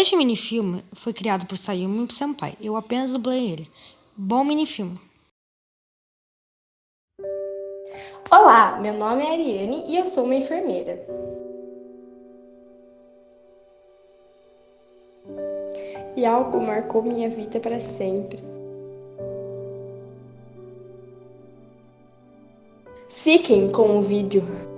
Este minifilme foi criado por Sayumi Senpai. Eu apenas dublei ele. Bom minifilme. Olá, meu nome é Ariane e eu sou uma enfermeira. E algo marcou minha vida para sempre. Fiquem com o vídeo.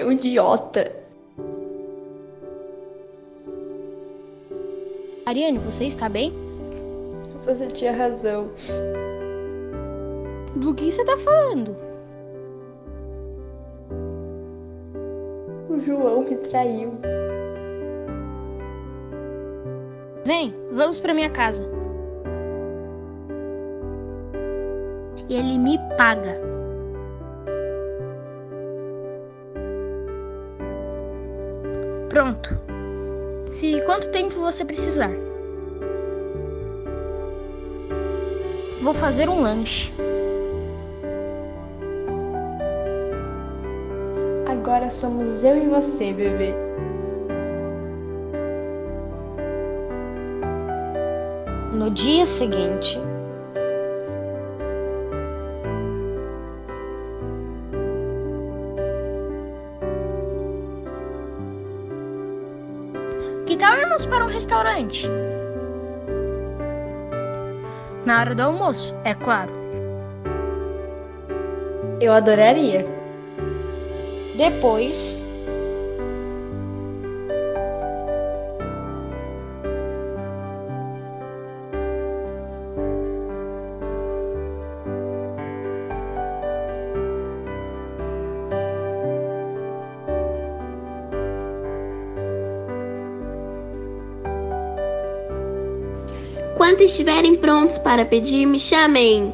Seu idiota! Ariane, você está bem? Você tinha razão. Do que você está falando? O João me traiu. Vem, vamos para minha casa. Ele me paga. Pronto. Fique quanto tempo você precisar. Vou fazer um lanche. Agora somos eu e você, bebê. No dia seguinte, Que tal irmos para um restaurante? Na hora do almoço, é claro. Eu adoraria. depois, Quando estiverem prontos para pedir, me chamem.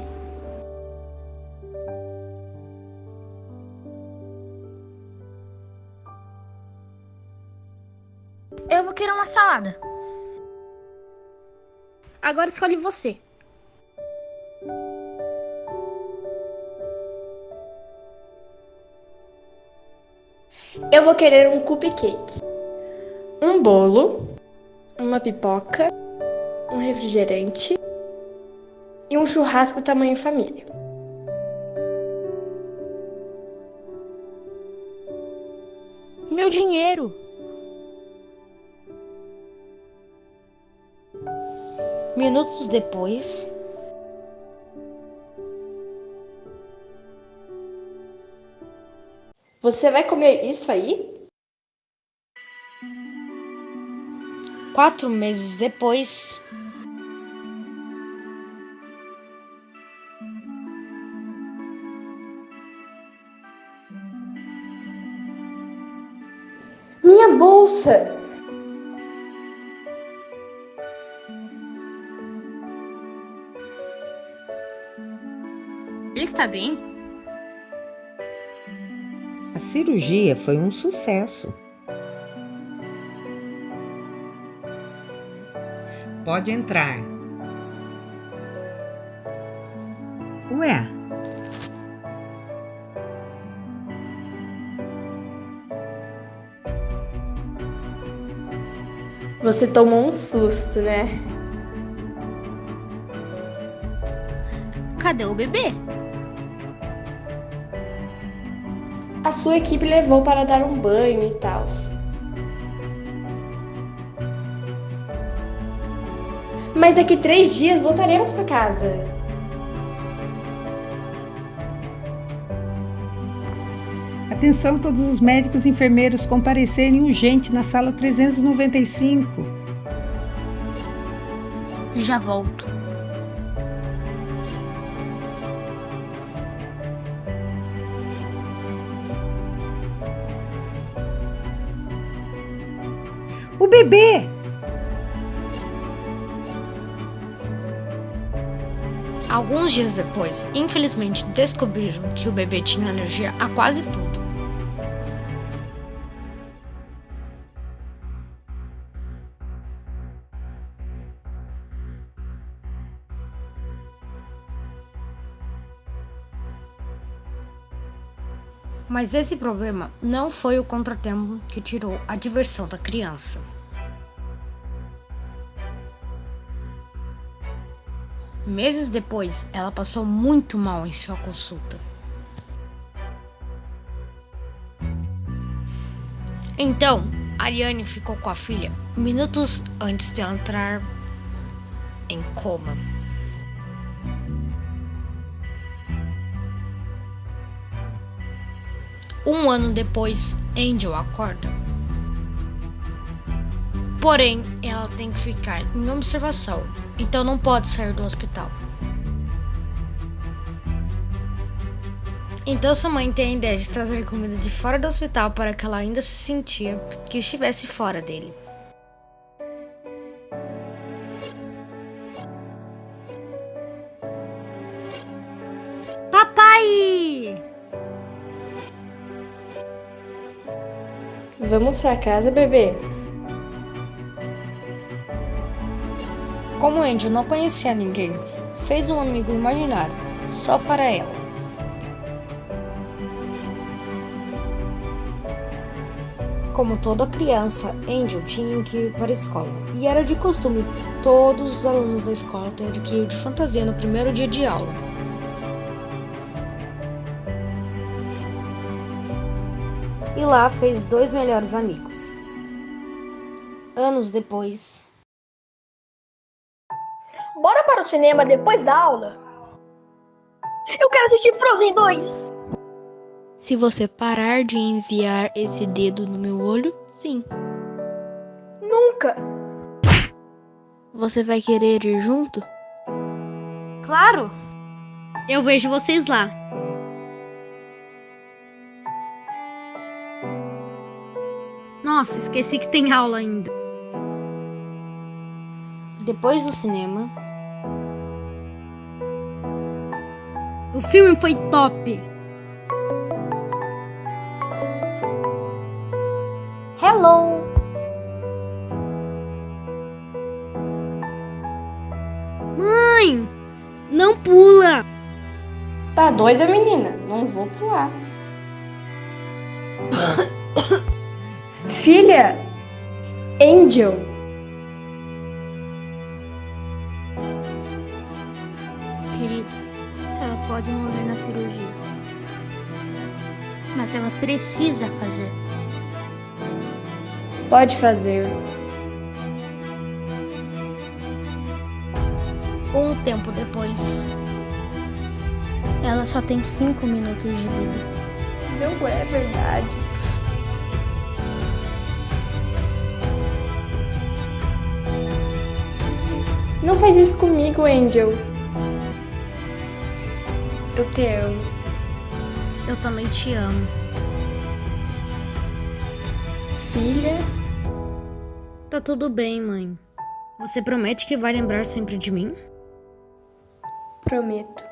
Eu vou querer uma salada. Agora escolhe você. Eu vou querer um cupcake, um bolo, uma pipoca, um refrigerante e um churrasco tamanho família. Meu dinheiro. minutos depois, Você vai comer isso aí? quatro meses depois, Minha bolsa! Ele está bem? A cirurgia foi um sucesso. Pode entrar. Ué, Você tomou um susto, né? Cadê o bebê? A sua equipe levou para dar um banho e tal. Mas daqui três dias voltaremos para casa. Atenção todos os médicos e enfermeiros comparecerem urgente na sala 395. Já volto. O bebê! alguns dias depois, infelizmente descobriram que o bebê tinha alergia a quase tudo. Mas esse problema não foi o contratempo que tirou a diversão da criança. Meses depois, ela passou muito mal em sua consulta. Então, Ariane ficou com a filha minutos antes de entrar em coma. Um ano depois, Angel acorda. Porém, ela tem que ficar em observação, então não pode sair do hospital. Então sua mãe tem a ideia de trazer comida de fora do hospital para que ela ainda se sentia que estivesse fora dele. Vamos pra casa, bebê? Como Angel não conhecia ninguém, fez um amigo imaginário, só para ela. Como toda criança, Angel tinha que ir para a escola. E era de costume todos os alunos da escola terem que ir de fantasia no primeiro dia de aula. E lá fez dois melhores amigos. Anos depois, Bora para o cinema depois da aula? Eu quero assistir Frozen 2! Se você parar de enviar esse dedo no meu olho, sim. Nunca! Você vai querer ir junto? Claro! Eu vejo vocês lá. Nossa, esqueci que tem aula ainda. Depois do cinema. O filme foi top! Hello! Mãe! Não pula! Tá doida, menina? Não vou pular. Filha, Angel, Querido, ela pode morrer na cirurgia. Mas ela precisa fazer. pode fazer. Um tempo depois. Ela só tem cinco minutos de vida. Não é verdade. Não faz isso comigo, Angel. Eu te amo. Eu também te amo. Filha, Tá tudo bem, mãe. Você promete que vai lembrar sempre de mim? prometo.